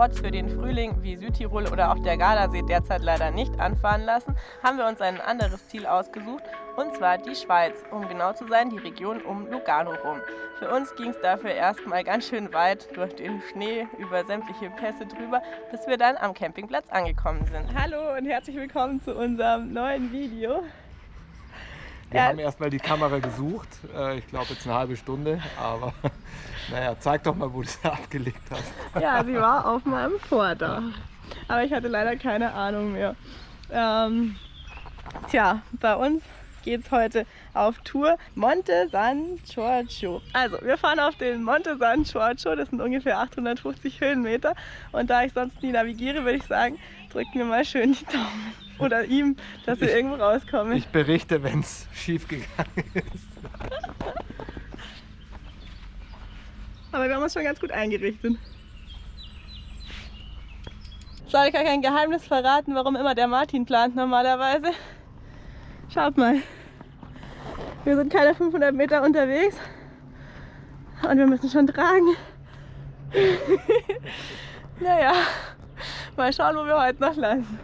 Spots für den Frühling wie Südtirol oder auch der Gardasee derzeit leider nicht anfahren lassen, haben wir uns ein anderes Ziel ausgesucht, und zwar die Schweiz, um genau zu sein, die Region um Lugano rum. Für uns ging es dafür erstmal ganz schön weit durch den Schnee, über sämtliche Pässe drüber, bis wir dann am Campingplatz angekommen sind. Hallo und herzlich willkommen zu unserem neuen Video. Wir ja. haben erstmal die Kamera gesucht, äh, ich glaube jetzt eine halbe Stunde, aber naja, zeig doch mal, wo du sie abgelegt hast. Ja, sie war auf meinem Vordach, aber ich hatte leider keine Ahnung mehr. Ähm, tja, bei uns geht es heute auf Tour Monte San Giorgio. Also, wir fahren auf den Monte San Giorgio, das sind ungefähr 850 Höhenmeter. Und da ich sonst nie navigiere, würde ich sagen, drückt mir mal schön die Daumen. Oder ihm, dass wir irgendwo rauskommen. Ich berichte, wenn es schief gegangen ist. Aber wir haben uns schon ganz gut eingerichtet. Soll ich gar kein Geheimnis verraten, warum immer der Martin plant normalerweise? Schaut mal. Wir sind keine 500 Meter unterwegs und wir müssen schon tragen. naja, mal schauen, wo wir heute noch landen.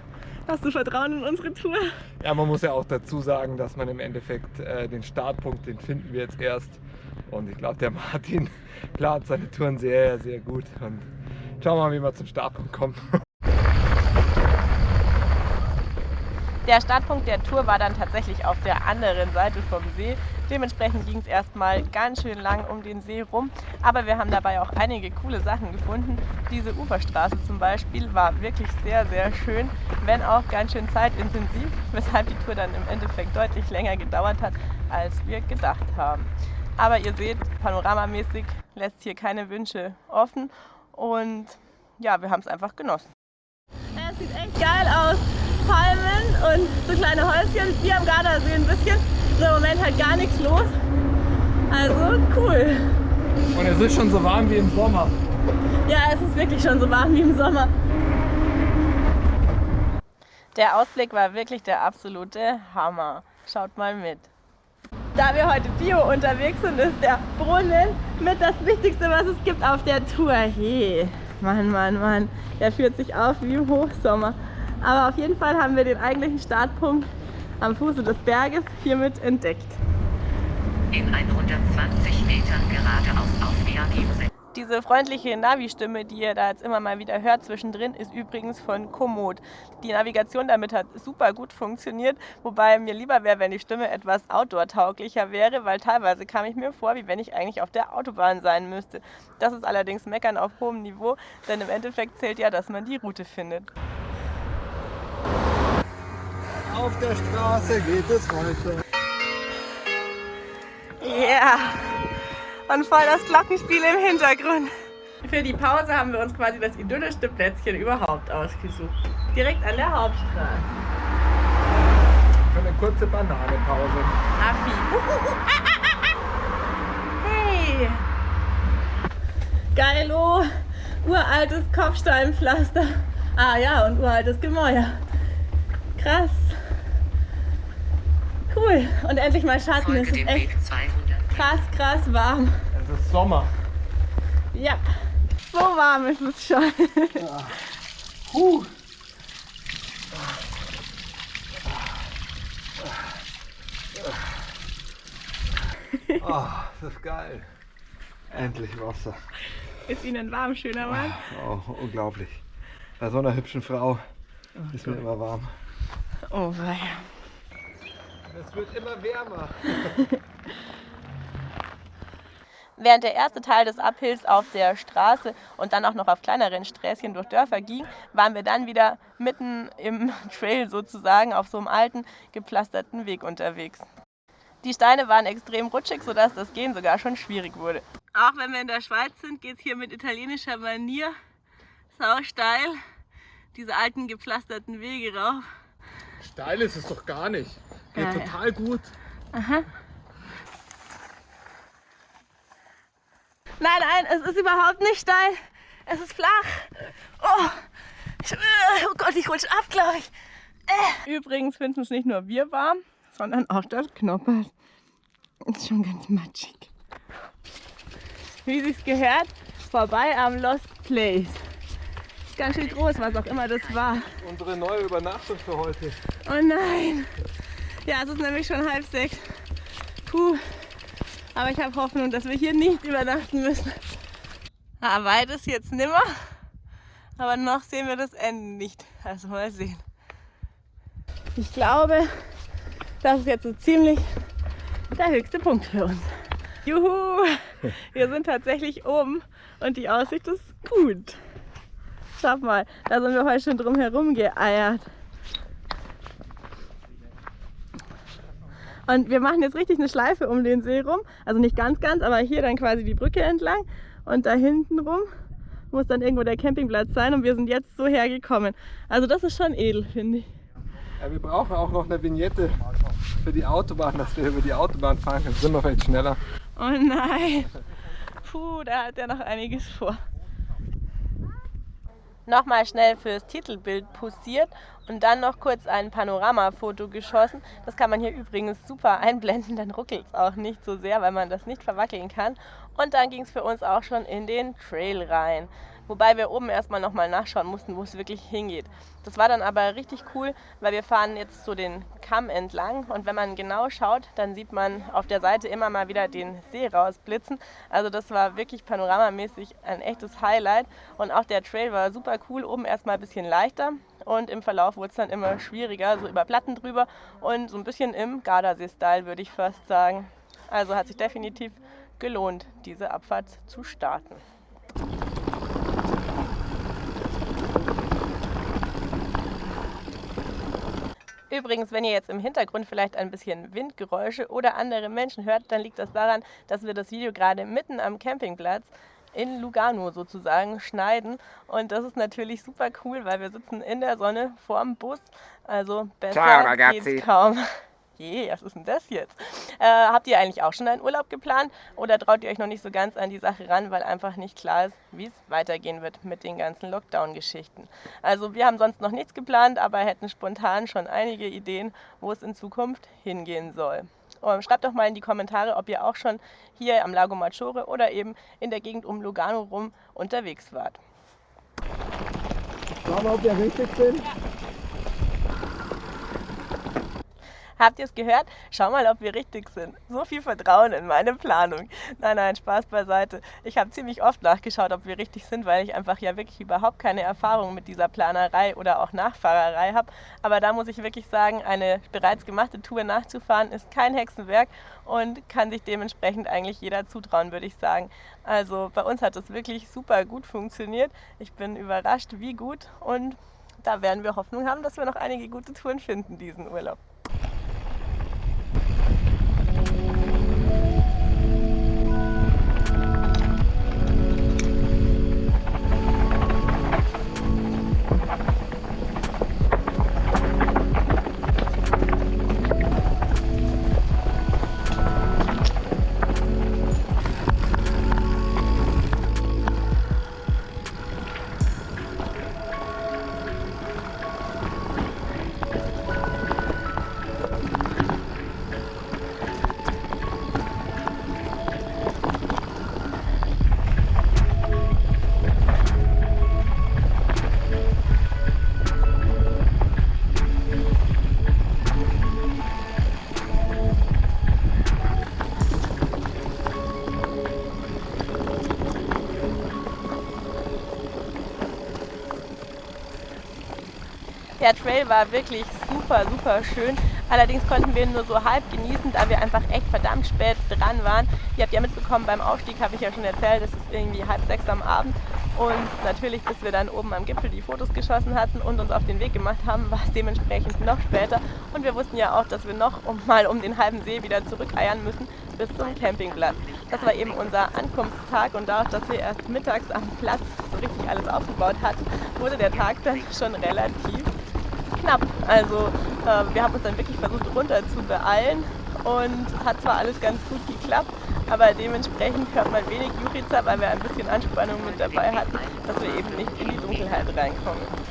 Hast du Vertrauen in unsere Tour? Ja, man muss ja auch dazu sagen, dass man im Endeffekt äh, den Startpunkt, den finden wir jetzt erst. Und ich glaube, der Martin plant seine Touren sehr, sehr gut. Und schauen wir mal, wie wir zum Startpunkt kommen. Der Startpunkt der Tour war dann tatsächlich auf der anderen Seite vom See. Dementsprechend ging es erstmal ganz schön lang um den See rum. Aber wir haben dabei auch einige coole Sachen gefunden. Diese Uferstraße zum Beispiel war wirklich sehr, sehr schön, wenn auch ganz schön zeitintensiv, weshalb die Tour dann im Endeffekt deutlich länger gedauert hat, als wir gedacht haben. Aber ihr seht, panoramamäßig lässt hier keine Wünsche offen und ja, wir haben es einfach genossen. Es sieht echt geil aus. Palmen und so kleine Häuschen. Hier am Gardasee ein bisschen. So im Moment halt gar nichts los. Also cool. Und es ist schon so warm wie im Sommer. Ja, es ist wirklich schon so warm wie im Sommer. Der Ausblick war wirklich der absolute Hammer. Schaut mal mit. Da wir heute Bio unterwegs sind, ist der Brunnen mit das Wichtigste, was es gibt auf der Tour. Hey, Mann, Mann, Mann. Der führt sich auf wie im Hochsommer. Aber auf jeden Fall haben wir den eigentlichen Startpunkt am Fuße des Berges hiermit entdeckt. In 120 Metern geradeaus auf Bergimse. Diese freundliche Navi-Stimme, die ihr da jetzt immer mal wieder hört zwischendrin, ist übrigens von Komoot. Die Navigation damit hat super gut funktioniert, wobei mir lieber wäre, wenn die Stimme etwas outdoor-tauglicher wäre, weil teilweise kam ich mir vor, wie wenn ich eigentlich auf der Autobahn sein müsste. Das ist allerdings Meckern auf hohem Niveau, denn im Endeffekt zählt ja, dass man die Route findet. Auf der Straße geht es weiter. Ja, yeah. Und voll das Glockenspiel im Hintergrund. Für die Pause haben wir uns quasi das idyllischste Plätzchen überhaupt ausgesucht. Direkt an der Hauptstraße. Für eine kurze Bananenpause. Affi. Hey! Geilo! Uraltes Kopfsteinpflaster. Ah ja, und uraltes Gemäuer. Krass. Cool. Und endlich mal Schatten. es ist echt krass, krass warm. Es ist Sommer. Ja. So warm ist es schon. Ja. Huh. Oh, das ist geil. Endlich Wasser. Ist Ihnen warm, schöner Mann? Oh, unglaublich. Bei so einer hübschen Frau oh, ist mir immer warm. Oh weia. Es wird immer wärmer. Während der erste Teil des Uphills auf der Straße und dann auch noch auf kleineren Sträßchen durch Dörfer ging, waren wir dann wieder mitten im Trail sozusagen auf so einem alten, gepflasterten Weg unterwegs. Die Steine waren extrem rutschig, sodass das Gehen sogar schon schwierig wurde. Auch wenn wir in der Schweiz sind, geht es hier mit italienischer Manier sau steil diese alten gepflasterten Wege rauf. Steil ist es doch gar nicht. Geht ja, total gut. Aha. Nein, nein, es ist überhaupt nicht steil. Es ist flach. Oh, ich, oh Gott, ich rutsche ab, glaube ich. Äh. Übrigens finden es nicht nur wir warm, sondern auch das Knoppers. Ist schon ganz matschig. Wie sich's gehört, vorbei am Lost Place. Ganz schön groß, was auch immer das war. Unsere neue Übernachtung für heute. Oh nein! Ja, es ist nämlich schon halb sechs. Puh. Aber ich habe Hoffnung, dass wir hier nicht übernachten müssen. Ah, weit ist jetzt nimmer. Aber noch sehen wir das Ende nicht. Also mal sehen. Ich glaube, das ist jetzt so ziemlich der höchste Punkt für uns. Juhu! Wir sind tatsächlich oben und die Aussicht ist gut. Schau mal, da sind wir heute schon drum herum geeiert. Und wir machen jetzt richtig eine Schleife um den See rum. Also nicht ganz, ganz, aber hier dann quasi die Brücke entlang. Und da hinten rum muss dann irgendwo der Campingplatz sein. Und wir sind jetzt so hergekommen. Also das ist schon edel, finde ich. Ja, wir brauchen auch noch eine Vignette für die Autobahn, dass wir über die Autobahn fahren können. Sind wir vielleicht schneller. Oh nein. Puh, da hat er noch einiges vor nochmal schnell fürs Titelbild posiert und dann noch kurz ein Panoramafoto geschossen. Das kann man hier übrigens super einblenden, dann ruckelt es auch nicht so sehr, weil man das nicht verwackeln kann. Und dann ging es für uns auch schon in den Trail rein. Wobei wir oben erstmal nochmal nachschauen mussten, wo es wirklich hingeht. Das war dann aber richtig cool, weil wir fahren jetzt so den Kamm entlang und wenn man genau schaut, dann sieht man auf der Seite immer mal wieder den See rausblitzen. Also das war wirklich panoramamäßig ein echtes Highlight und auch der Trail war super cool, oben erstmal ein bisschen leichter und im Verlauf wurde es dann immer schwieriger, so über Platten drüber und so ein bisschen im Gardasee-Style würde ich fast sagen. Also hat sich definitiv gelohnt, diese Abfahrt zu starten. Übrigens, wenn ihr jetzt im Hintergrund vielleicht ein bisschen Windgeräusche oder andere Menschen hört, dann liegt das daran, dass wir das Video gerade mitten am Campingplatz in Lugano sozusagen schneiden. Und das ist natürlich super cool, weil wir sitzen in der Sonne vorm Bus. Also besser Ciao, geht's kaum. Je, was ist denn das jetzt? Äh, habt ihr eigentlich auch schon einen Urlaub geplant oder traut ihr euch noch nicht so ganz an die Sache ran, weil einfach nicht klar ist, wie es weitergehen wird mit den ganzen Lockdown-Geschichten? Also wir haben sonst noch nichts geplant, aber hätten spontan schon einige Ideen, wo es in Zukunft hingehen soll. Und schreibt doch mal in die Kommentare, ob ihr auch schon hier am Lago Maggiore oder eben in der Gegend um Lugano rum unterwegs wart. Schauen wir, ob wir richtig sind. Ja. Habt ihr es gehört? Schau mal, ob wir richtig sind. So viel Vertrauen in meine Planung. Nein, nein, Spaß beiseite. Ich habe ziemlich oft nachgeschaut, ob wir richtig sind, weil ich einfach ja wirklich überhaupt keine Erfahrung mit dieser Planerei oder auch Nachfahrerei habe. Aber da muss ich wirklich sagen, eine bereits gemachte Tour nachzufahren ist kein Hexenwerk und kann sich dementsprechend eigentlich jeder zutrauen, würde ich sagen. Also bei uns hat es wirklich super gut funktioniert. Ich bin überrascht, wie gut und da werden wir Hoffnung haben, dass wir noch einige gute Touren finden diesen Urlaub. Der Trail war wirklich super, super schön. Allerdings konnten wir ihn nur so halb genießen, da wir einfach echt verdammt spät dran waren. Ihr habt ja mitbekommen, beim Aufstieg habe ich ja schon erzählt, es ist irgendwie halb sechs am Abend. Und natürlich, bis wir dann oben am Gipfel die Fotos geschossen hatten und uns auf den Weg gemacht haben, war es dementsprechend noch später. Und wir wussten ja auch, dass wir noch um, mal um den halben See wieder zurückeiern müssen bis zum Campingplatz. Das war eben unser Ankunftstag und dadurch, dass wir erst mittags am Platz so richtig alles aufgebaut hatten, wurde der Tag dann schon relativ knapp. Also äh, wir haben uns dann wirklich versucht runter zu beeilen und hat zwar alles ganz gut geklappt, aber dementsprechend hört man wenig Jurica, weil wir ein bisschen Anspannung mit dabei hatten, dass wir eben nicht in die Dunkelheit reinkommen.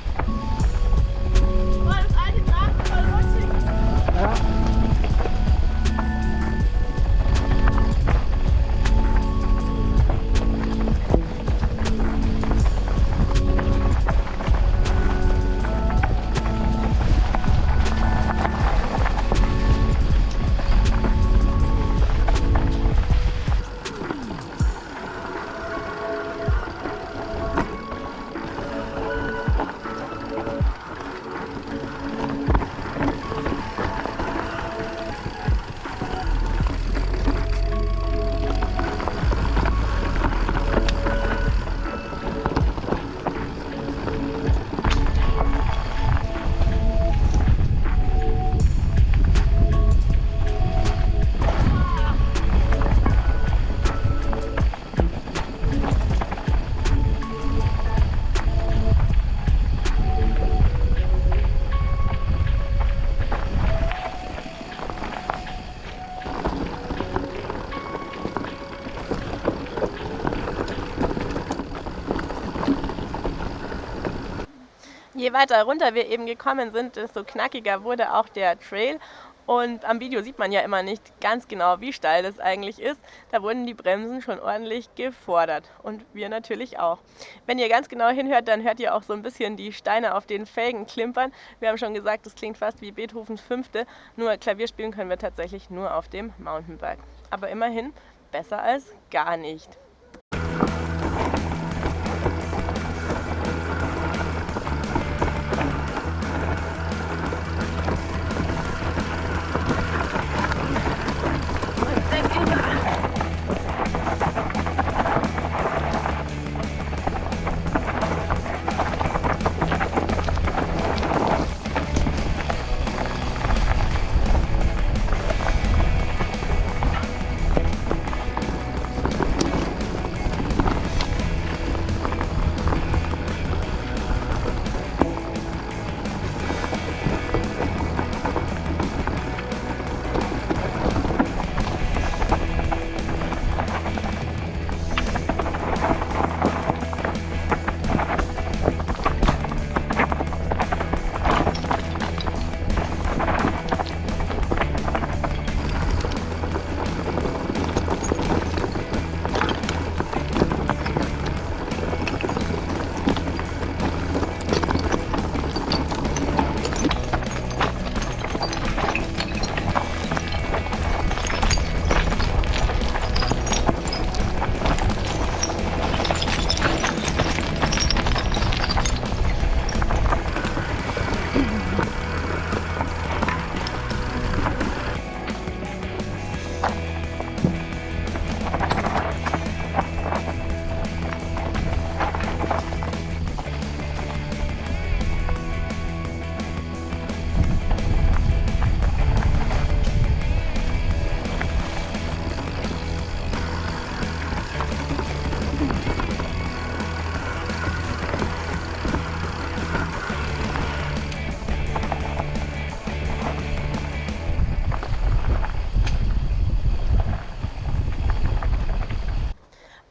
Weiter runter wir eben gekommen sind, desto knackiger wurde auch der Trail und am Video sieht man ja immer nicht ganz genau, wie steil das eigentlich ist. Da wurden die Bremsen schon ordentlich gefordert und wir natürlich auch. Wenn ihr ganz genau hinhört, dann hört ihr auch so ein bisschen die Steine auf den Felgen klimpern. Wir haben schon gesagt, das klingt fast wie Beethovens Fünfte, nur Klavier spielen können wir tatsächlich nur auf dem Mountainbike. Aber immerhin besser als gar nicht.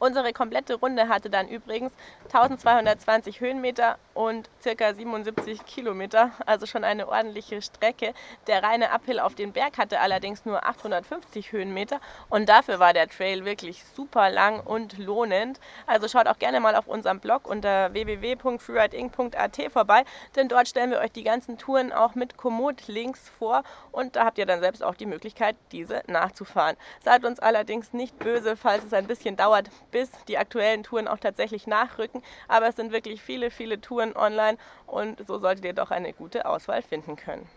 Unsere komplette Runde hatte dann übrigens 1220 Höhenmeter und ca. 77 Kilometer, also schon eine ordentliche Strecke. Der reine Uphill auf den Berg hatte allerdings nur 850 Höhenmeter und dafür war der Trail wirklich super lang und lohnend. Also schaut auch gerne mal auf unserem Blog unter www.freeriding.at vorbei, denn dort stellen wir euch die ganzen Touren auch mit Komoot-Links vor und da habt ihr dann selbst auch die Möglichkeit, diese nachzufahren. Seid uns allerdings nicht böse, falls es ein bisschen dauert, bis die aktuellen Touren auch tatsächlich nachrücken. Aber es sind wirklich viele, viele Touren online und so solltet ihr doch eine gute Auswahl finden können.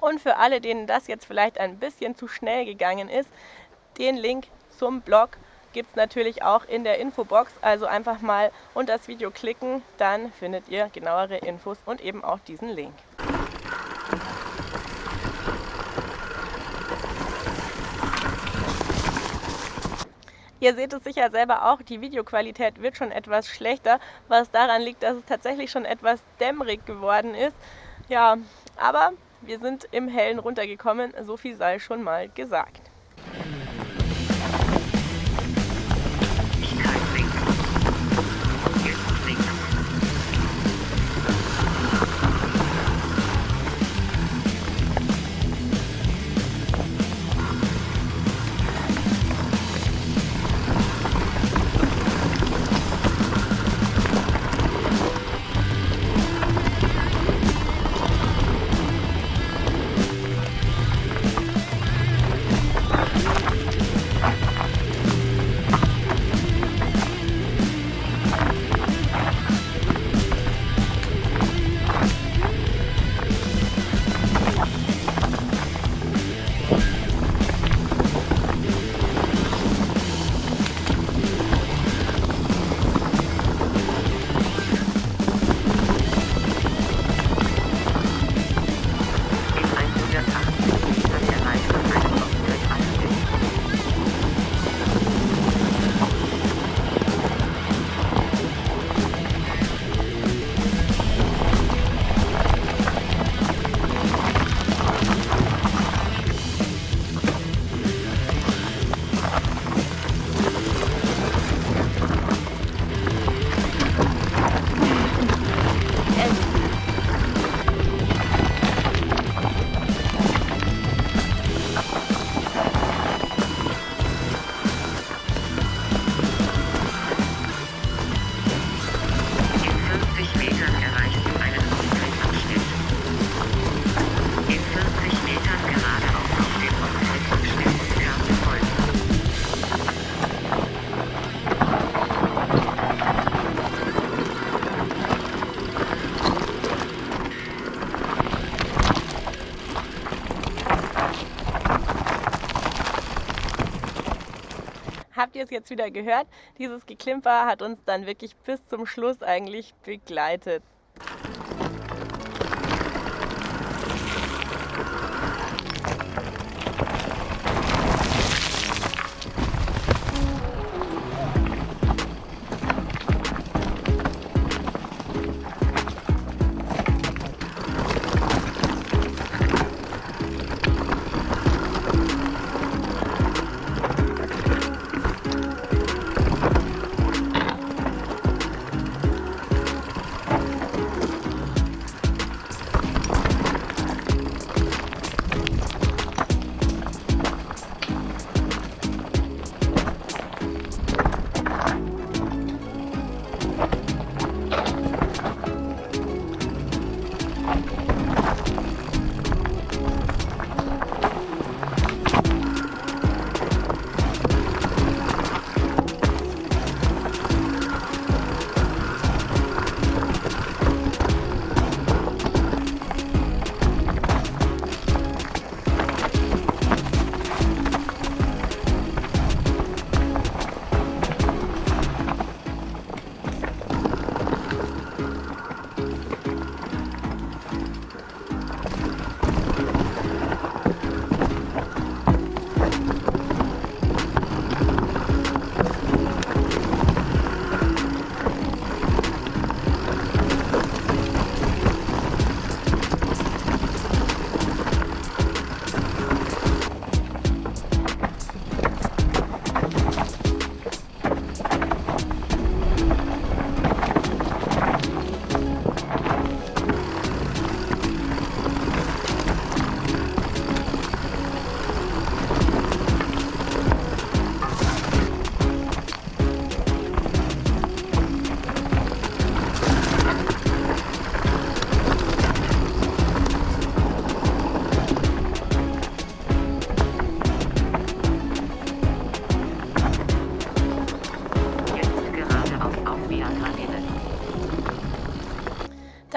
Und für alle, denen das jetzt vielleicht ein bisschen zu schnell gegangen ist, den Link zum Blog gibt es natürlich auch in der Infobox. Also einfach mal unter das Video klicken, dann findet ihr genauere Infos und eben auch diesen Link. Ihr seht es sicher selber auch, die Videoqualität wird schon etwas schlechter, was daran liegt, dass es tatsächlich schon etwas dämmerig geworden ist. Ja, aber wir sind im Hellen runtergekommen, so viel sei schon mal gesagt. Ihr es jetzt wieder gehört? Dieses Geklimper hat uns dann wirklich bis zum Schluss eigentlich begleitet.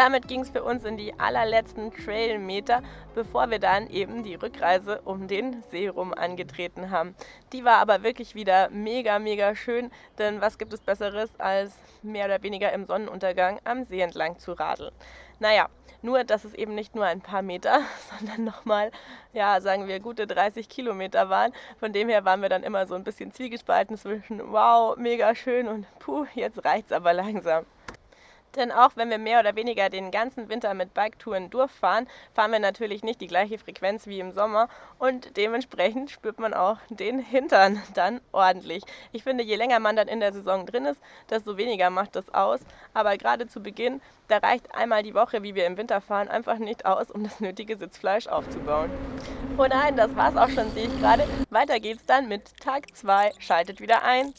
Damit ging es für uns in die allerletzten Trailmeter, bevor wir dann eben die Rückreise um den See rum angetreten haben. Die war aber wirklich wieder mega, mega schön, denn was gibt es Besseres, als mehr oder weniger im Sonnenuntergang am See entlang zu radeln. Naja, nur dass es eben nicht nur ein paar Meter, sondern nochmal, ja, sagen wir, gute 30 Kilometer waren. Von dem her waren wir dann immer so ein bisschen zwiegespalten zwischen, wow, mega schön und puh, jetzt reicht's aber langsam. Denn auch wenn wir mehr oder weniger den ganzen Winter mit Biketouren durchfahren, fahren wir natürlich nicht die gleiche Frequenz wie im Sommer und dementsprechend spürt man auch den Hintern dann ordentlich. Ich finde, je länger man dann in der Saison drin ist, desto weniger macht das aus. Aber gerade zu Beginn, da reicht einmal die Woche, wie wir im Winter fahren, einfach nicht aus, um das nötige Sitzfleisch aufzubauen. Oh nein, das war's auch schon, sehe ich gerade. Weiter geht's dann mit Tag 2. Schaltet wieder ein.